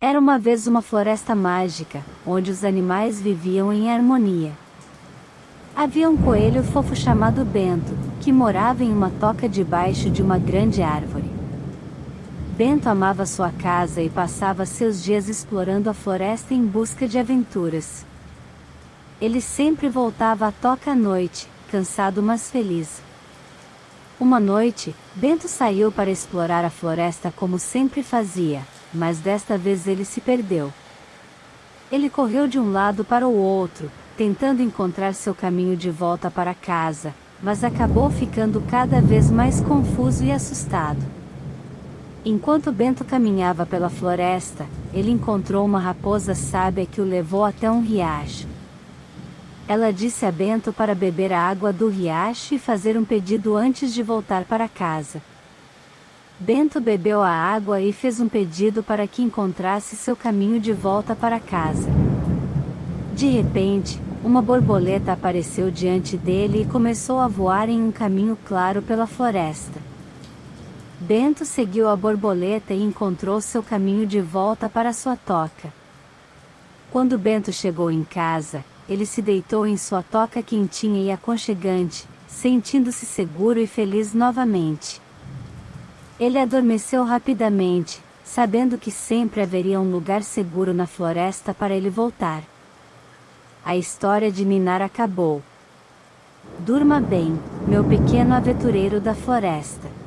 Era uma vez uma floresta mágica, onde os animais viviam em harmonia. Havia um coelho fofo chamado Bento, que morava em uma toca debaixo de uma grande árvore. Bento amava sua casa e passava seus dias explorando a floresta em busca de aventuras. Ele sempre voltava à toca à noite, cansado mas feliz. Uma noite, Bento saiu para explorar a floresta como sempre fazia, mas desta vez ele se perdeu. Ele correu de um lado para o outro, tentando encontrar seu caminho de volta para casa, mas acabou ficando cada vez mais confuso e assustado. Enquanto Bento caminhava pela floresta, ele encontrou uma raposa sábia que o levou até um riacho. Ela disse a Bento para beber a água do riacho e fazer um pedido antes de voltar para casa. Bento bebeu a água e fez um pedido para que encontrasse seu caminho de volta para casa. De repente, uma borboleta apareceu diante dele e começou a voar em um caminho claro pela floresta. Bento seguiu a borboleta e encontrou seu caminho de volta para sua toca. Quando Bento chegou em casa, ele se deitou em sua toca quentinha e aconchegante, sentindo-se seguro e feliz novamente. Ele adormeceu rapidamente, sabendo que sempre haveria um lugar seguro na floresta para ele voltar. A história de Ninar acabou. Durma bem, meu pequeno aventureiro da floresta.